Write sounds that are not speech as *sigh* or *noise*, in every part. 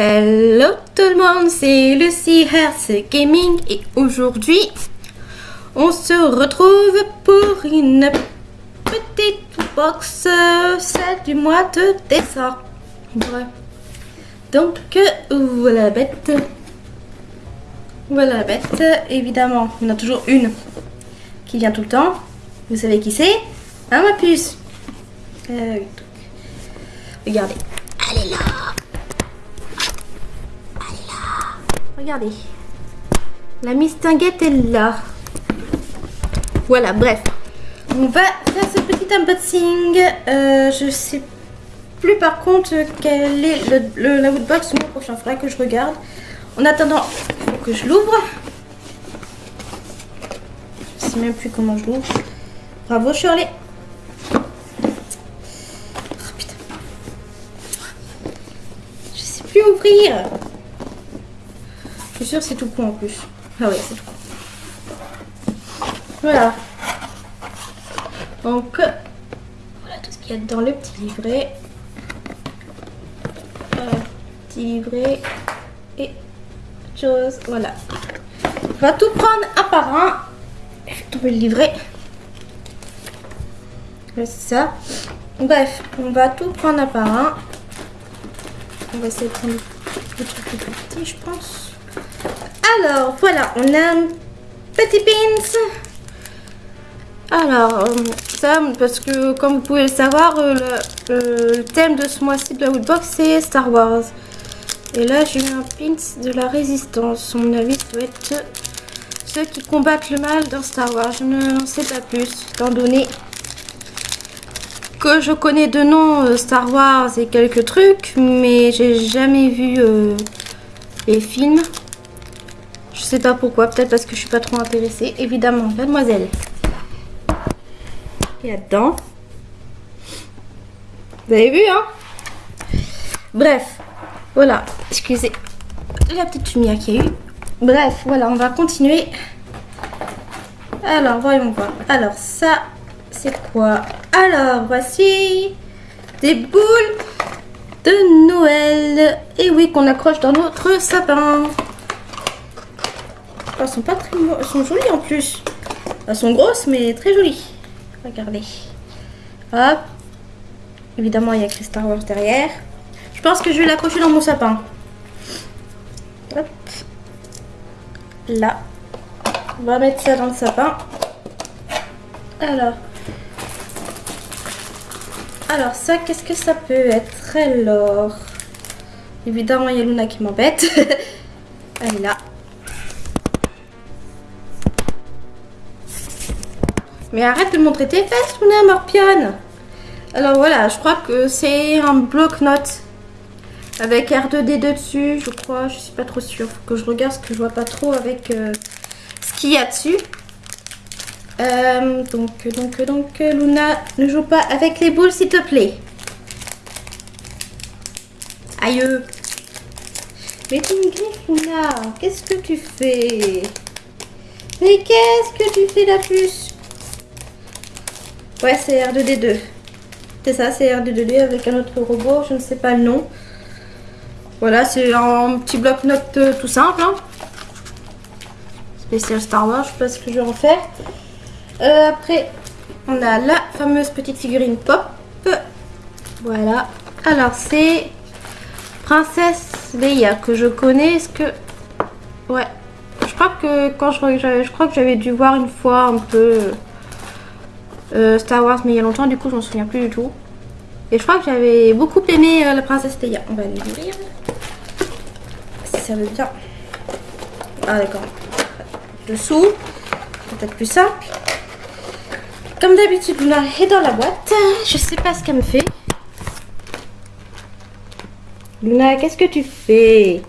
Hello tout le monde, c'est Lucy Hertz Gaming et aujourd'hui on se retrouve pour une petite box, euh, celle du mois de décembre. Donc voilà la bête. Voilà la bête. Évidemment, on a toujours une qui vient tout le temps. Vous savez qui c'est? Hein ma puce euh, Regardez. Elle est là Regardez. La mistinguette est là. Voilà, bref. On va faire ce petit unboxing. Euh, je sais plus par contre quel est le, la woodbox le prochain. Faudra que je regarde. En attendant, il faut que je l'ouvre. Je sais même plus comment je l'ouvre. Bravo Shirley. Oh putain. Je sais plus ouvrir. C'est tout con en plus. Ah ouais, c'est tout. Voilà. Donc, voilà tout ce qu'il y a dans le petit livret. Voilà, petit livret et chose. Voilà. On va tout prendre un par un. Je vais le livret. c'est ça. Bref, on va tout prendre un par un. On va essayer de prendre le truc plus petit, je pense. Alors, voilà, on a un petit pins. Alors, euh, ça, parce que comme vous pouvez le savoir, euh, le, thème de ce mois-ci de la Woodbox, c'est Star Wars. Et là, j'ai eu un pins de la résistance. Mon avis, doit être ceux qui combattent le mal dans Star Wars. Je ne sais pas plus, étant donné que je connais de nom euh, Star Wars et quelques trucs, mais j'ai jamais vu les films. Je sais pas pourquoi, peut-être parce que je suis pas trop intéressée. Évidemment, mademoiselle. Et là-dedans. Vous avez vu, hein? Bref, voilà. Excusez la petite lumière qu'il y a eu. Bref, voilà, on va continuer. Alors, voyons voir. Alors, ça, c'est quoi? Alors, voici des boules de Noël. Et oui, qu'on accroche dans notre sapin. Elles sont pas très... Sont jolies en plus. Elles sont grosses, mais très jolies. Regardez. Hop. Évidemment, il y a écrit Star Wars derrière. Je pense que je vais l'accrocher dans mon sapin. Hop. Là. On va mettre ça dans le sapin. Alors. Alors, ça, qu'est-ce que ça peut être Alors? Évidemment, il y a Luna qui m'embête. *laughs* Elle est là. Mais arrête de montrer tes fesses, Luna Morpion Alors voilà, je crois que c'est un bloc-notes avec R2D2 dessus, je crois. Je suis pas trop sûre. Faut que je regarde ce que je vois pas trop avec euh, ce qu'il y a dessus. Euh, donc, donc, donc, Luna, ne joue pas avec les boules, s'il te plaît. Aïe. Mais tu me Luna. Qu'est-ce que tu fais? Mais qu'est-ce que tu fais, la puce Ouais, c'est R2D2. C'est ça, c'est R2D2 avec un autre robot, je ne sais pas le nom. Voilà, c'est un petit bloc-notes euh, tout simple. Hein. Spécial Star Wars, je sais pas ce que je vais en faire. Euh, après, on a la fameuse petite figurine pop. Voilà. Alors, c'est Princesse Leia que je connais. Est-ce que... Ouais. Je crois que quand je, je crois que j'avais dû voir une fois un peu euh, Star Wars, mais il y a longtemps, du coup, je m'en souviens plus du tout. Et je crois que j'avais beaucoup aimé euh, la princesse Leia. On va l'ouvrir. Si ça veut bien. Ah, d'accord. Dessous. Peut-être plus simple. Comme d'habitude, Luna est dans la boîte. Je sais pas ce qu'elle me fait. Luna, qu'est-ce que tu fais?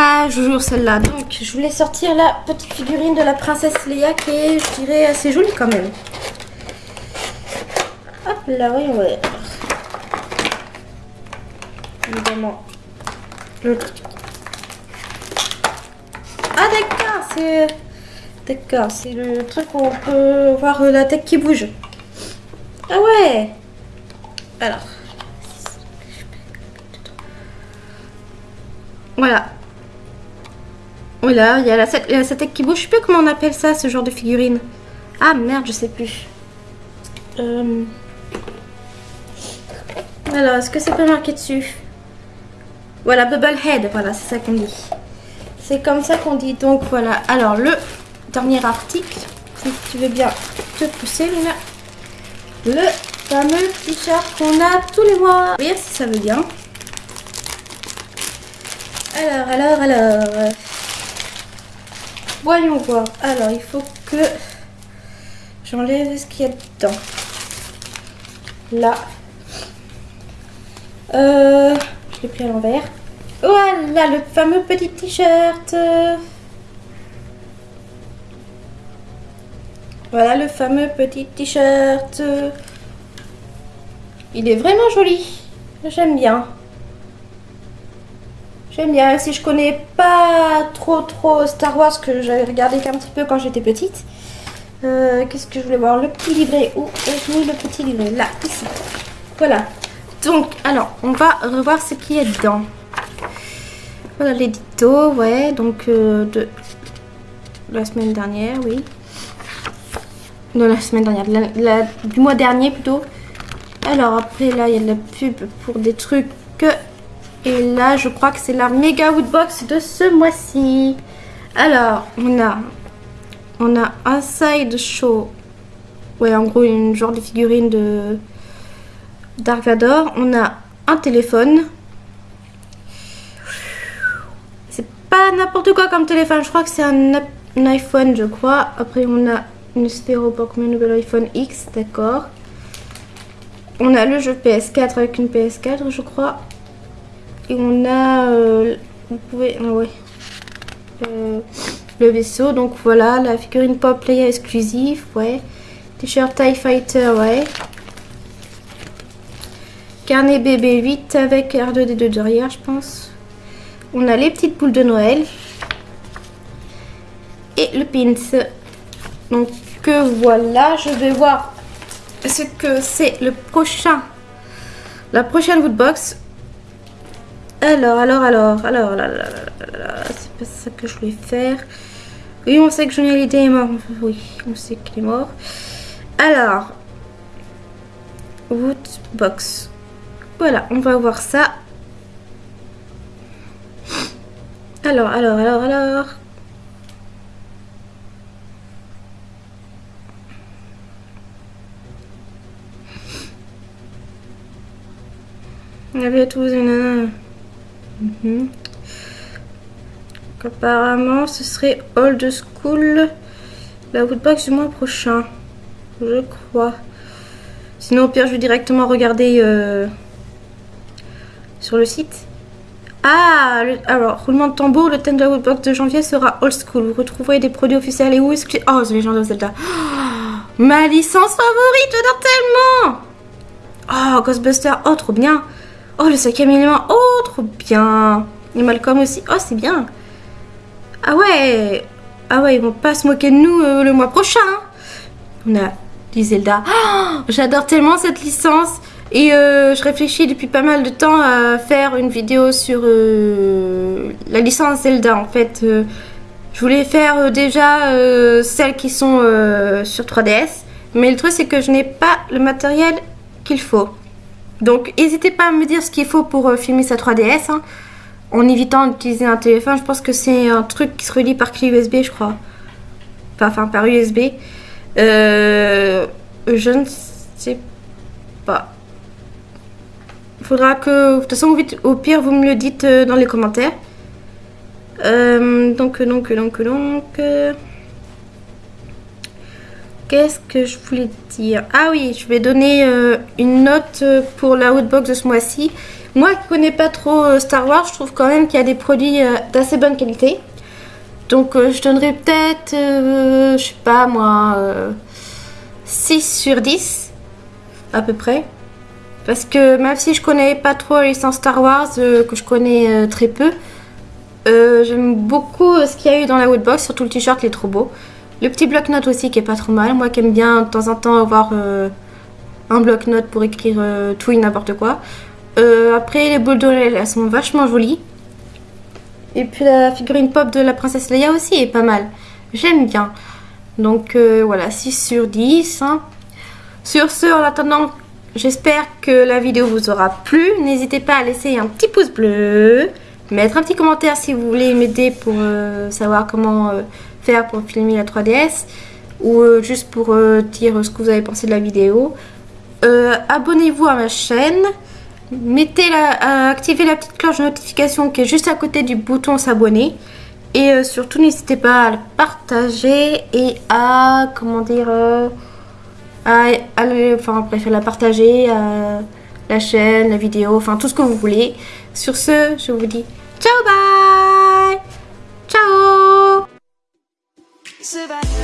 Ah, je celle-là. Donc, je voulais sortir la petite figurine de la princesse Leia qui est, je dirais, assez jolie quand même. Hop là, voyons voir. Évidemment. Ah d'accord, c'est... D'accord, c'est le truc où on peut voir la tête qui bouge. Ah ouais Alors. Voilà. Voilà, il y a la, la qui bouge. Je sais plus comment on appelle ça, ce genre de figurine. Ah merde, je sais plus. Euh... Alors, est-ce que c'est pas marqué dessus? Voilà, Bubblehead, voilà, c'est ça qu'on dit. C'est comme ça qu'on dit. Donc voilà. Alors, le dernier article, si tu veux bien te pousser, Luna. Le fameux t-shirt qu'on a tous les mois. Oui, si ça veut bien. Alors, alors, alors. Voyons voir. Alors, il faut que j'enlève ce qu'il y a dedans. Là. Euh, je l'ai pris à l'envers. Voilà, le fameux petit t-shirt. Voilà le fameux petit t-shirt. Il est vraiment joli. J'aime bien. J'aime bien. Si je connais pas trop trop Star Wars que j'avais regardé qu'un petit peu quand j'étais petite. Euh, qu'est-ce que je voulais voir? Le petit livret. Où est le petit livret? Là, ici. Voilà. Donc, alors, on va revoir ce qui est dedans. Voilà l'édito, ouais, donc euh, de la semaine dernière, oui. Non, la semaine dernière, du mois dernier plutôt. Alors après, là, il y a de la pub pour des trucs. Et là, je crois que c'est la méga woodbox de ce mois-ci. Alors, on a, on a un side show. Ouais, en gros, une genre de figurine de Dark. On a un téléphone. C'est pas n'importe quoi comme téléphone. Je crois que c'est un, iPhone, je crois. Après, on a une sphère Pokémon nouvel iPhone X, d'accord. On a le jeu PS4 avec une PS4, je crois. Et on a... Euh, vous pouvez... Ah ouais. Euh, le vaisseau, donc voilà, la figurine pop player exclusif, ouais. T-shirt TIE Fighter, ouais. Carnet BB8 avec R2D2 derrière, je pense. On a les petites boules de Noël. Et le pins. Donc voilà, je vais voir ce que c'est le prochain, la prochaine woodbox. Alors, alors, alors, alors, là, là, là, c'est pas ça que je voulais faire. Oui, on sait que Johnny Hallyday est mort. Oui, on sait qu'il est mort. Alors, woodbox. Voilà, on va voir ça. Alors, alors, alors, alors. avait tous mhm. apparemment, ce serait old school la woodbox du mois prochain. Je crois. Sinon, au pire, je vais directement regarder euh, sur le site. Ah, alors, roulement de tambour, le thème de la woodbox de janvier sera old school. Vous retrouverez des produits officiels et est-ce que... Oh, c'est gens de Zelda. *gasps* ma licence favorite, j'adore tellement Oh, Ghostbuster, oh, trop bien Oh, le cinquième élément. Oh, trop bien. Et Malcolm aussi. Oh, c'est bien. Ah ouais. Ah ouais, ils vont pas se moquer de nous euh, le mois prochain. On a dit Zelda. *gasps* Oh, J'adore tellement cette licence. Et euh, je réfléchis depuis pas mal de temps à faire une vidéo sur euh, la licence Zelda. En fait, je voulais faire déjà celles qui sont sur 3DS. Mais le truc, c'est que je n'ai pas le matériel qu'il faut. Donc n'hésitez pas à me dire ce qu'il faut pour euh, filmer sa 3DS. Hein. en évitant d'utiliser un téléphone. Je pense que c'est un truc qui se relie par clé USB, je crois. Enfin, par USB. Euh, je ne sais pas. Il faudra que... De toute façon, au pire, vous me le dites euh, dans les commentaires. donc, donc, donc, donc... Qu'est-ce que je voulais dire? Ah oui, je vais donner euh, une note euh, pour la Woodbox de ce mois-ci. Moi qui connais pas trop euh, Star Wars, je trouve quand même qu'il y a des produits d'assez bonne qualité. Donc je donnerai peut-être, je sais pas moi, 6 sur 10 à peu près. Parce que même si je connais pas trop la licence Star Wars, que je connais très peu, j'aime beaucoup ce qu'il y a eu dans la Woodbox, surtout le t-shirt, il est trop beau. Le petit bloc-notes aussi qui est pas trop mal. Moi qui aime bien de temps en temps avoir euh, un bloc-notes pour écrire euh, tout et n'importe quoi. Euh, après les boules d'oreilles elles sont vachement jolies. Et puis la figurine pop de la princesse Leia aussi est pas mal. J'aime bien. Donc voilà, 6 sur 10. hein. Sur ce, en attendant, j'espère que la vidéo vous aura plu. N'hésitez pas à laisser un petit pouce bleu, mettre un petit commentaire si vous voulez m'aider pour savoir comment pour filmer la 3DS ou euh, juste pour euh, dire ce que vous avez pensé de la vidéo. Euh, Abonnez-vous à ma chaîne. Mettez la, activez la petite cloche de notification qui est juste à côté du bouton s'abonner. Et surtout, n'hésitez pas à le partager et à, comment dire, à, enfin bref, la partager, à la chaîne, la vidéo, enfin tout ce que vous voulez. Sur ce, je vous dis ciao, bye survive.